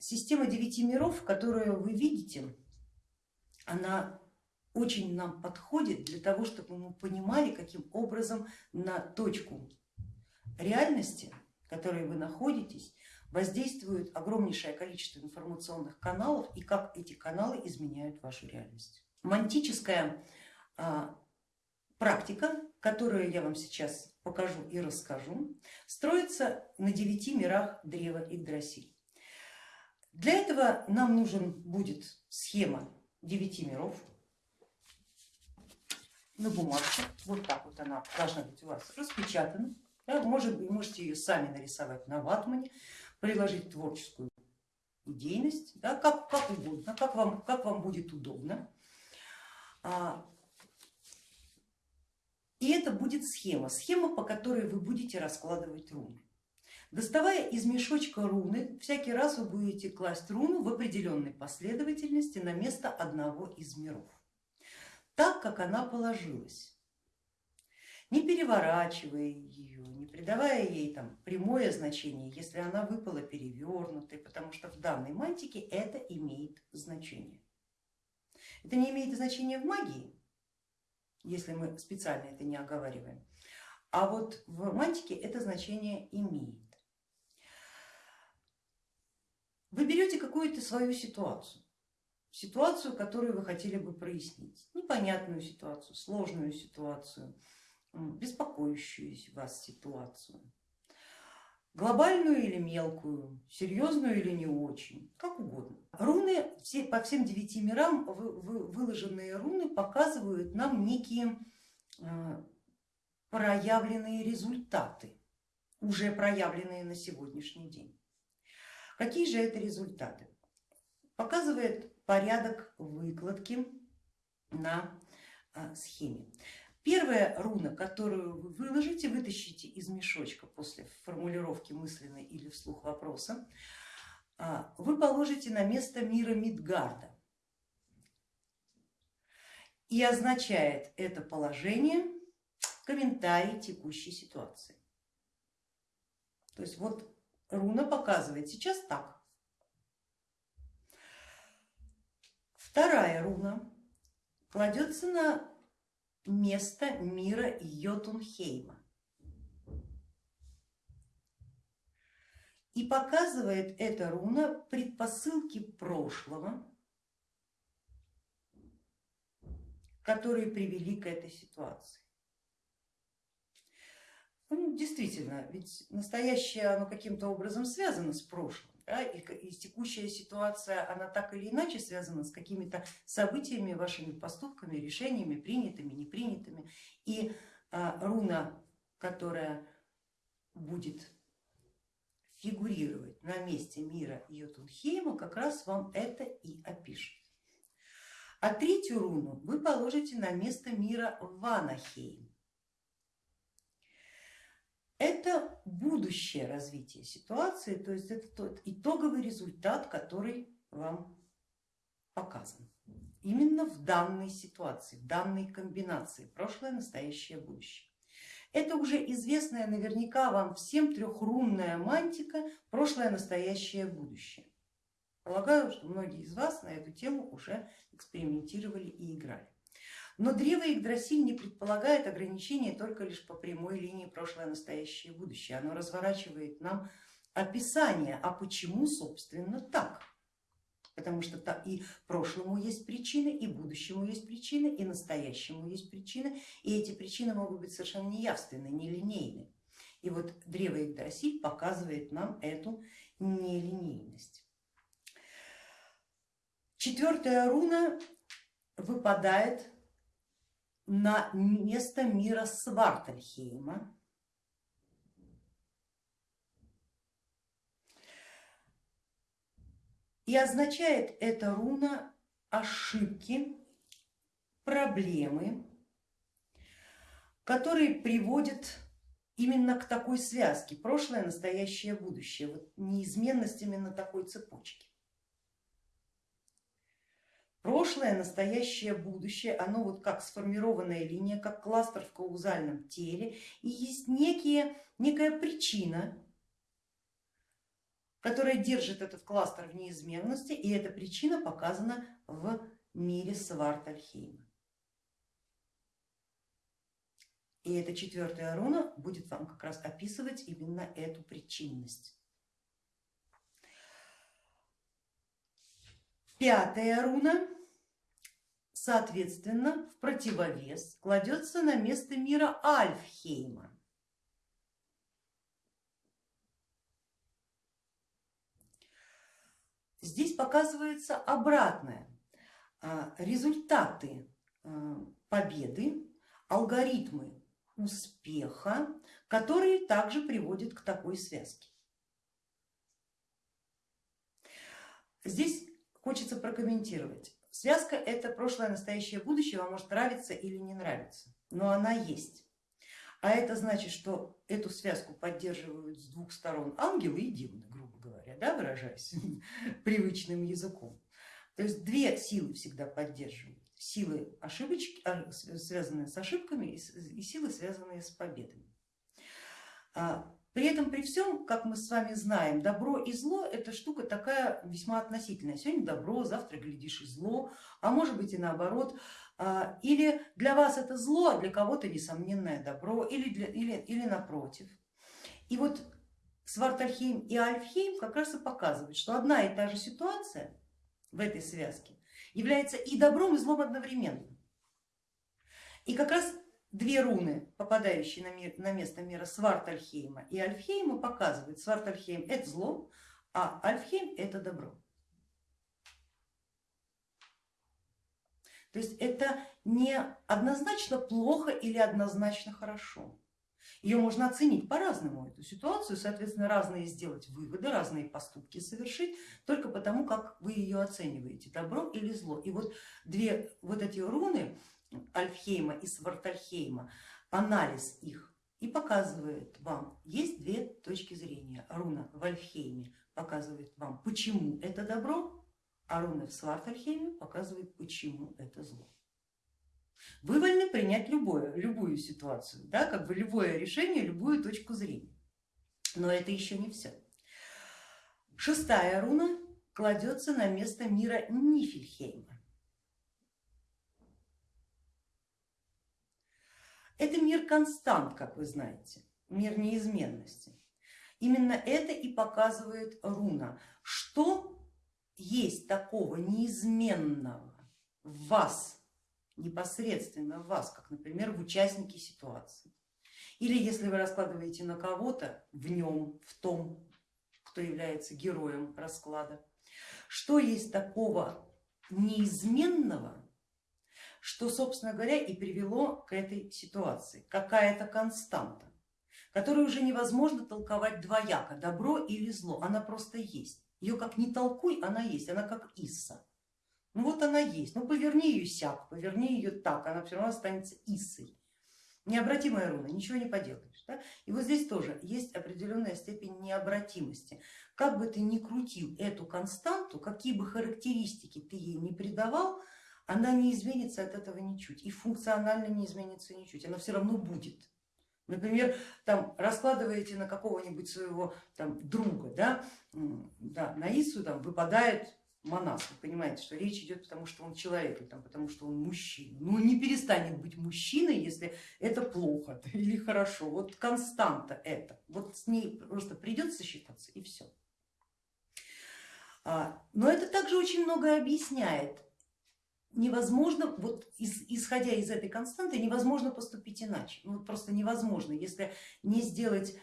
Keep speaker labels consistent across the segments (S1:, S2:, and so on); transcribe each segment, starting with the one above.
S1: система девяти миров, которую вы видите, она очень нам подходит для того, чтобы мы понимали, каким образом на точку реальности, в которой вы находитесь, воздействует огромнейшее количество информационных каналов и как эти каналы изменяют вашу реальность. Мантическая а, практика, которую я вам сейчас покажу и расскажу, строится на девяти мирах древа Игдрасиль. Для этого нам нужен будет схема девяти миров на бумажке, вот так вот она должна быть у вас распечатана. Может, вы можете ее сами нарисовать на ватмане, приложить творческую идейность, да, как, как угодно, как вам, как вам будет удобно. А, и это будет схема, схема, по которой вы будете раскладывать руны. Доставая из мешочка руны, всякий раз вы будете класть руну в определенной последовательности на место одного из миров, так как она положилась, не переворачивая ее, не придавая ей там прямое значение, если она выпала перевернутой, потому что в данной мантике это имеет значение. Это не имеет значения в магии, если мы специально это не оговариваем, а вот в мантике это значение имеет. Вы берете какую-то свою ситуацию, ситуацию, которую вы хотели бы прояснить, непонятную ситуацию, сложную ситуацию, беспокоящую вас ситуацию, глобальную или мелкую, серьезную или не очень, как угодно. Руны все, по всем девяти мирам выложенные руны показывают нам некие э, проявленные результаты, уже проявленные на сегодняшний день. Какие же это результаты? Показывает порядок выкладки на а, схеме. Первая руна, которую вы выложите, вытащите из мешочка после формулировки мысленной или вслух вопроса, а, вы положите на место мира Мидгарда. И означает это положение комментарий текущей ситуации. То есть вот руна показывает сейчас так. Вторая руна кладется на место мира Йотунхейма и показывает эта руна предпосылки прошлого, которые привели к этой ситуации. Ну, действительно, ведь настоящее оно каким-то образом связано с прошлым. Да, и, и текущая ситуация, она так или иначе связана с какими-то событиями, вашими поступками, решениями, принятыми, не принятыми. И а, руна, которая будет фигурировать на месте мира Йотунхейма, как раз вам это и опишет. А третью руну вы положите на место мира Ванахейм. Это будущее развитие ситуации, то есть это тот итоговый результат, который вам показан. Именно в данной ситуации, в данной комбинации прошлое, настоящее, будущее. Это уже известная наверняка вам всем трехрунная мантика прошлое, настоящее, будущее. Полагаю, что многие из вас на эту тему уже экспериментировали и играли. Но древо Игдрасиль не предполагает ограничения только лишь по прямой линии прошлое, настоящее и будущее. Оно разворачивает нам описание, а почему собственно так. Потому что и прошлому есть причины, и будущему есть причины, и настоящему есть причины, и эти причины могут быть совершенно неявственны, нелинейны. И вот древо Игдрасиль показывает нам эту нелинейность. Четвертая руна выпадает на место мира Свартальхейма. И означает эта руна ошибки, проблемы, которые приводят именно к такой связке, прошлое, настоящее, будущее, вот неизменность именно такой цепочки. Прошлое, настоящее, будущее, оно вот как сформированная линия, как кластер в каузальном теле, и есть некие, некая причина, которая держит этот кластер в неизменности, и эта причина показана в мире Свартальхейма. И эта четвертая руна будет вам как раз описывать именно эту причинность. Пятая руна, соответственно, в противовес кладется на место мира Альфхейма. Здесь показывается обратное, а, результаты а, победы, алгоритмы успеха, которые также приводят к такой связке. Здесь хочется прокомментировать. Связка это прошлое, настоящее, будущее, вам может нравиться или не нравиться, но она есть. А это значит, что эту связку поддерживают с двух сторон ангелы и демоны, грубо говоря, да, выражаясь привычным языком. То есть две силы всегда поддерживают. Силы, ошибочки, а, связанные с ошибками и силы, связанные с победами. При этом, при всем, как мы с вами знаем, добро и зло это штука такая весьма относительная. Сегодня добро, завтра глядишь и зло, а может быть и наоборот. А, или для вас это зло, а для кого-то несомненное добро, или, для, или, или напротив. И вот Свартальхейм и Альфхейм как раз и показывают, что одна и та же ситуация в этой связке является и добром, и злом одновременно. И как раз две руны, попадающие на, мир, на место мира Свартальхейма и Альфхейма, показывают, Свартальхейм это зло, а Альфхейм это добро. То есть это не однозначно плохо или однозначно хорошо. Ее можно оценить по-разному, эту ситуацию, соответственно, разные сделать выводы, разные поступки совершить, только потому, как вы ее оцениваете, добро или зло. И вот две вот эти руны, Альфхейма и Свартальхейма, анализ их и показывает вам, есть две точки зрения. Руна в Альфхейме показывает вам, почему это добро, а руна в Свартальхейме показывает, почему это зло. Вы вольны принять любое, любую ситуацию, да, как бы любое решение, любую точку зрения. Но это еще не все. Шестая руна кладется на место мира Нифельхейма. Это мир констант, как вы знаете, мир неизменности. Именно это и показывает руна, что есть такого неизменного в вас, непосредственно в вас, как, например, в участнике ситуации. Или если вы раскладываете на кого-то, в нем, в том, кто является героем расклада, что есть такого неизменного, что, собственно говоря, и привело к этой ситуации. Какая-то константа, которую уже невозможно толковать двояко, добро или зло, она просто есть. Ее как не толкуй, она есть, она как Исса. Ну вот она есть, ну поверни ее сяк, поверни ее так, она все равно останется Иссой. Необратимая руна, ничего не поделаешь. Да? И вот здесь тоже есть определенная степень необратимости. Как бы ты ни крутил эту константу, какие бы характеристики ты ей не придавал, она не изменится от этого ничуть и функционально не изменится ничуть, она все равно будет. Например, там раскладываете на какого-нибудь своего там, друга, да, да, на Ису там выпадает монах, вы понимаете, что речь идет потому, что он человек, там, потому что он мужчина. Ну не перестанет быть мужчиной, если это плохо или хорошо. Вот константа это, вот с ней просто придется считаться и все. А, но это также очень многое объясняет невозможно, вот из, исходя из этой константы, невозможно поступить иначе. Ну, просто невозможно, если не сделать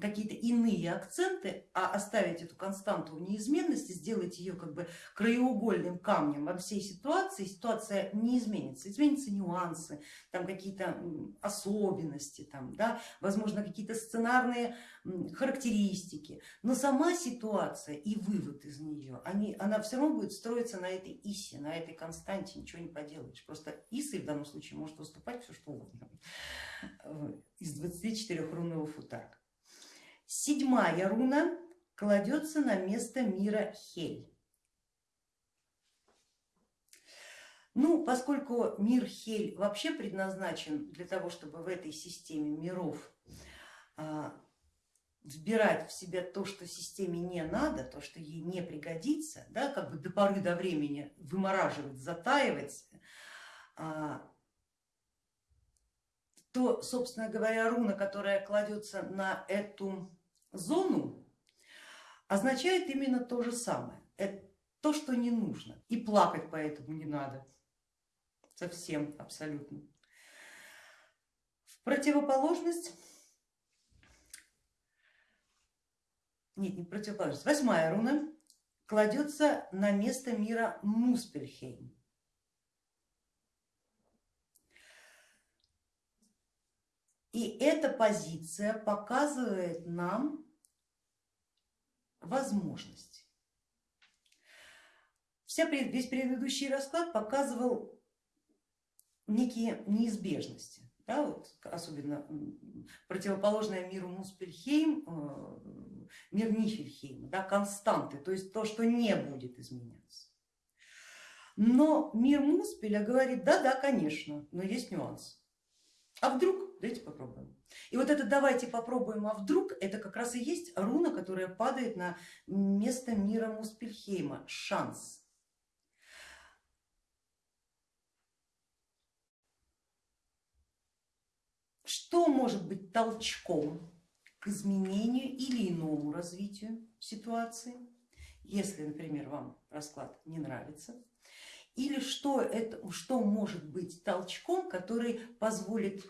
S1: какие-то иные акценты, а оставить эту константу в неизменности, сделать ее как бы краеугольным камнем во всей ситуации, ситуация не изменится. Изменятся нюансы, там какие-то особенности, там, да, возможно какие-то сценарные характеристики, но сама ситуация и вывод из нее, они, она все равно будет строиться на этой исе, на этой константе, ничего не поделаешь. Просто исой в данном случае может выступать все что угодно из 24 рунного футарка. Седьмая руна кладется на место мира Хель. Ну, поскольку мир Хель вообще предназначен для того, чтобы в этой системе миров а, вбирать в себя то, что системе не надо, то, что ей не пригодится, да, как бы до поры до времени вымораживать, затаивать, а, то, собственно говоря, руна, которая кладется на эту зону, означает именно то же самое. Это то, что не нужно. И плакать поэтому не надо. Совсем, абсолютно. В противоположность, нет, не противоположность, восьмая руна кладется на место мира Муспельхейм. И эта позиция показывает нам возможности. Вся, весь предыдущий расклад показывал некие неизбежности, да, вот, особенно противоположное миру Муспельхейм, э, мир Нифельхейма, да, константы, то есть то, что не будет изменяться. Но мир Муспеля говорит, да-да, конечно, но есть нюанс. А вдруг? Давайте попробуем. И вот это давайте попробуем, а вдруг это как раз и есть руна, которая падает на место мира Муспельхейма, шанс. Что может быть толчком к изменению или иному развитию ситуации, если, например, вам расклад не нравится, или что, это, что может быть толчком, который позволит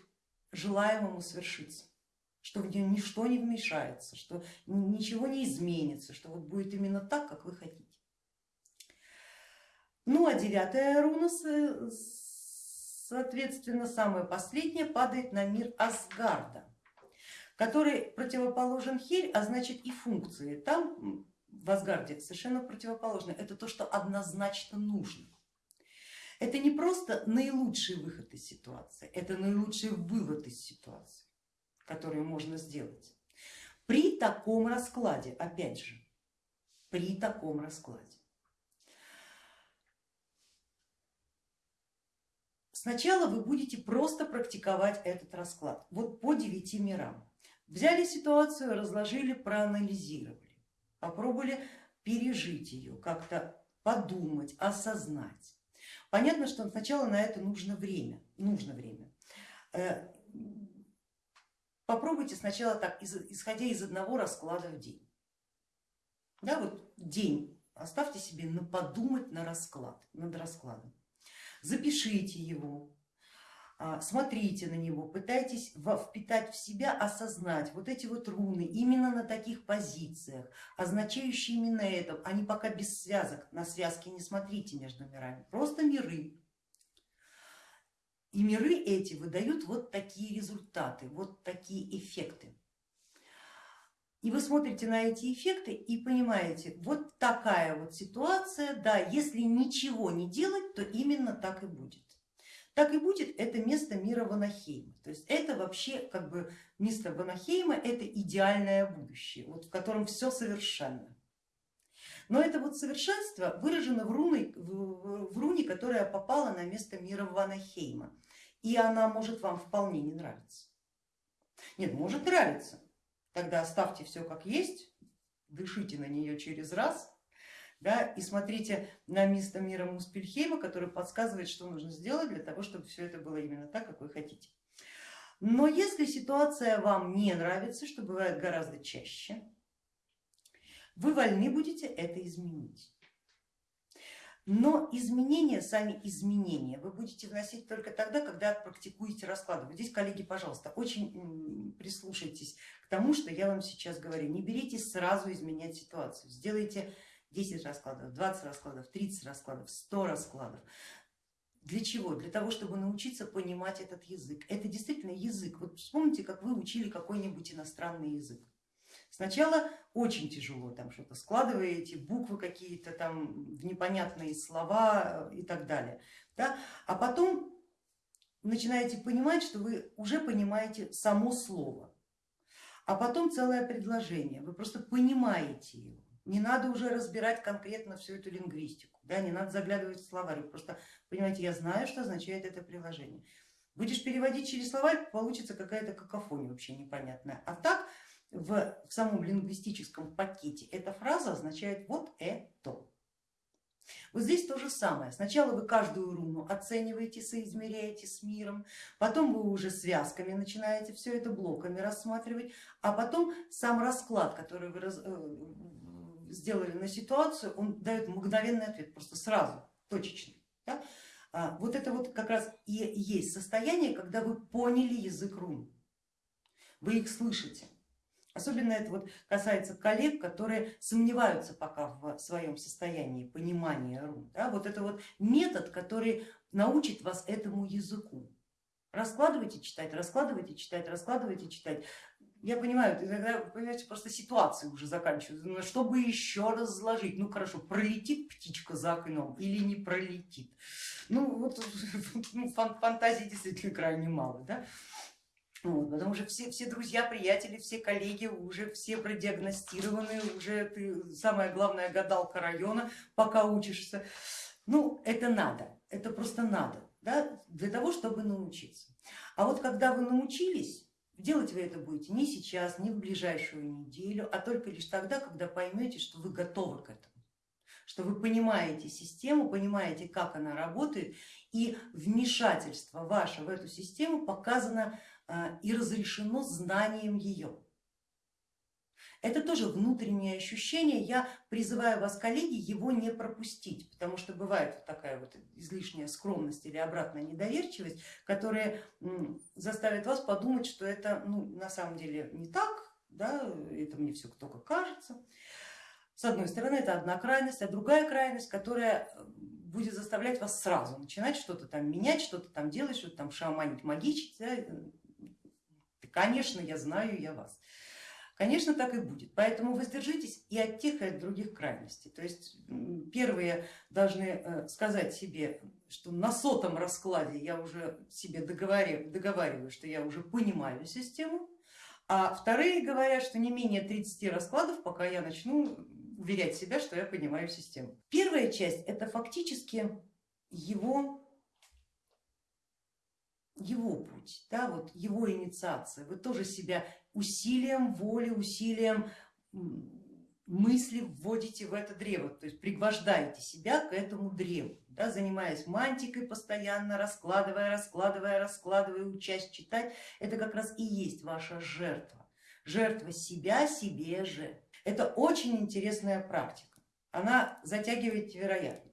S1: желаемому свершиться, что в нее ничто не вмешается, что ничего не изменится, что вот будет именно так, как вы хотите. Ну а девятая руна, соответственно, самая последняя, падает на мир Асгарда, который противоположен Хель, а значит и функции. Там в Асгарде совершенно противоположно. Это то, что однозначно нужно. Это не просто наилучший выход из ситуации, это наилучший вывод из ситуации, который можно сделать. При таком раскладе, опять же, при таком раскладе. Сначала вы будете просто практиковать этот расклад, вот по девяти мирам. Взяли ситуацию, разложили, проанализировали, попробовали пережить ее, как-то подумать, осознать. Понятно, что сначала на это нужно время, нужно время. Э, попробуйте сначала так, исходя из одного расклада в день. Да, вот день оставьте себе на подумать на расклад, над раскладом. Запишите его, смотрите на него, пытайтесь впитать в себя, осознать вот эти вот руны именно на таких позициях, означающие именно это, они пока без связок, на связки не смотрите между мирами, просто миры. И миры эти выдают вот такие результаты, вот такие эффекты. И вы смотрите на эти эффекты и понимаете, вот такая вот ситуация, да, если ничего не делать, то именно так и будет так и будет это место мира Ванахейма. То есть это вообще как бы место Ванахейма, это идеальное будущее, вот в котором все совершенно. Но это вот совершенство выражено в руне, в, в руне, которая попала на место мира Ванахейма. И она может вам вполне не нравиться. Нет, может нравиться. Тогда оставьте все как есть, дышите на нее через раз да, и смотрите на место мира Муспельхейма, который подсказывает, что нужно сделать для того, чтобы все это было именно так, как вы хотите. Но если ситуация вам не нравится, что бывает гораздо чаще, вы вольны будете это изменить. Но изменения, сами изменения вы будете вносить только тогда, когда практикуете расклады. здесь, коллеги, пожалуйста, очень прислушайтесь к тому, что я вам сейчас говорю. Не беритесь сразу изменять ситуацию. Сделайте 10 раскладов, 20 раскладов, 30 раскладов, 100 раскладов. Для чего? Для того, чтобы научиться понимать этот язык. Это действительно язык. Вот вспомните, как вы учили какой-нибудь иностранный язык. Сначала очень тяжело, там что-то складываете, буквы какие-то там в непонятные слова и так далее. Да? А потом начинаете понимать, что вы уже понимаете само слово, а потом целое предложение, вы просто понимаете его не надо уже разбирать конкретно всю эту лингвистику, да, не надо заглядывать в словарь, просто понимаете, я знаю, что означает это приложение. Будешь переводить через словарь, получится какая-то какофония вообще непонятная. А так в, в самом лингвистическом пакете эта фраза означает вот это. Вот здесь то же самое. Сначала вы каждую руну оцениваете, соизмеряете с миром, потом вы уже связками начинаете все это блоками рассматривать, а потом сам расклад, который вы э, сделали на ситуацию, он дает мгновенный ответ, просто сразу, точечный. Да? А, вот это вот как раз и есть состояние, когда вы поняли язык рун, вы их слышите. Особенно это вот касается коллег, которые сомневаются пока в своем состоянии понимания рун. Да? Вот это вот метод, который научит вас этому языку. Раскладывайте, читать, раскладывайте, читать, раскладывайте, читать. Я понимаю, иногда, понимаете, просто ситуации уже заканчиваются. Ну, чтобы еще разложить, ну хорошо, пролетит птичка за окном или не пролетит. Ну вот ну, фантазии действительно крайне мало. Да? Вот, потому что все, все друзья, приятели, все коллеги уже все продиагностированы, уже ты самая главная гадалка района, пока учишься. Ну, это надо, это просто надо, да, для того, чтобы научиться. А вот когда вы научились, делать вы это будете не сейчас, не в ближайшую неделю, а только лишь тогда, когда поймете, что вы готовы к этому что вы понимаете систему, понимаете, как она работает, и вмешательство ваше в эту систему показано а, и разрешено знанием ее. Это тоже внутреннее ощущение, я призываю вас, коллеги, его не пропустить, потому что бывает такая вот излишняя скромность или обратная недоверчивость, которая заставит вас подумать, что это ну, на самом деле не так, да, это мне все только кажется. С одной стороны это одна крайность, а другая крайность, которая будет заставлять вас сразу начинать что-то там менять, что-то там делать, что-то там шаманить, магичить, да, Конечно, я знаю, я вас. Конечно, так и будет. Поэтому воздержитесь и от тех, и от других крайностей. То есть первые должны э, сказать себе, что на сотом раскладе я уже себе договариваю, договариваю, что я уже понимаю систему, а вторые говорят, что не менее 30 раскладов, пока я начну уверять себя, что я понимаю систему. Первая часть это фактически его его путь, да, вот его инициация. Вы тоже себя усилием воли, усилием мысли вводите в это древо, то есть пригвождаете себя к этому древу, да, занимаясь мантикой постоянно, раскладывая, раскладывая, раскладывая, учась читать, это как раз и есть ваша жертва, жертва себя себе же. Это очень интересная практика, она затягивает вероятно,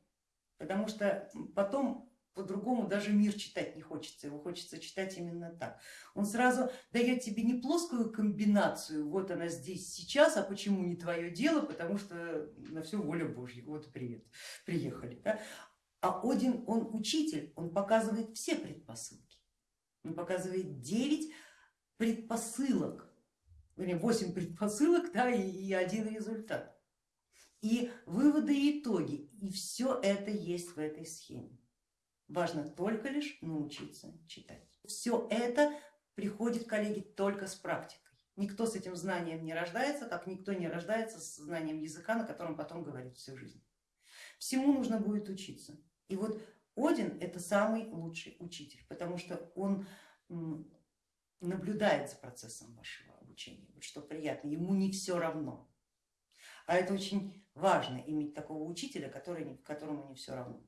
S1: потому что потом по-другому даже мир читать не хочется, его хочется читать именно так. Он сразу дает тебе не плоскую комбинацию, вот она здесь сейчас, а почему не твое дело, потому что на все воля Божья, вот привет, приехали. Да? А Один, он учитель, он показывает все предпосылки, он показывает 9 предпосылок, вернее 8 предпосылок да, и, и один результат. И выводы и итоги, и все это есть в этой схеме. Важно только лишь научиться читать. Все это приходит, коллеги, только с практикой. Никто с этим знанием не рождается, как никто не рождается с знанием языка, на котором потом говорит всю жизнь. Всему нужно будет учиться. И вот Один это самый лучший учитель, потому что он наблюдает за процессом вашего обучения, вот что приятно, ему не все равно. А это очень важно иметь такого учителя, который, которому не все равно.